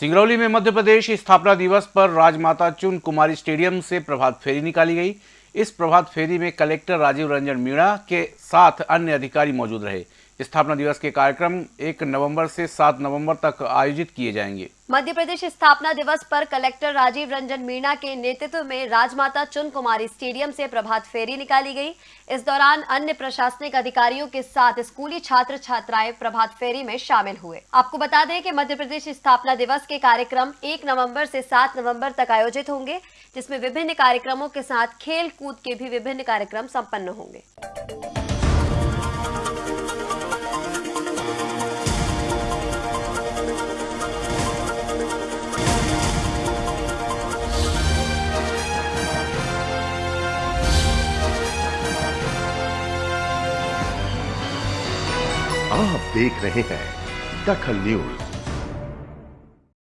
सिंगरौली में मध्य प्रदेश स्थापना दिवस पर राजमाता चुन कुमारी स्टेडियम से प्रभात फेरी निकाली गई। इस प्रभात फेरी में कलेक्टर राजीव रंजन मीणा के साथ अन्य अधिकारी मौजूद रहे। स्थापना दिवस के कार्यक्रम एक नवंबर से सात नवंबर तक आयोजित किए जाएँगे। मध्य प्रदेश स्थापना दिवस पर कलेक्टर राजीव रंजन मीणा के नेतृत्व में राजमाता चुन कुमारी स्टेडियम से प्रभात फेरी निकाली गई। इस दौरान अन्य प्रशासनिक अधिकारियों के साथ स्कूली छात्र छात्राएँ प्रभात फेरी में शामिल हुए। आपको बता दें कि मध्य प्रदेश स्थापना दिवस के कार्यक्रम एक नवंबर से सात नवंबर तक आयोजित होंगे, जिसमें विभिन्न कार्यक्रमों के साथ खेल कूद के भी विभिन्न कार्यक्रम सम्पन्न होंगे। आप देख रहे हैं दखल न्यूज़।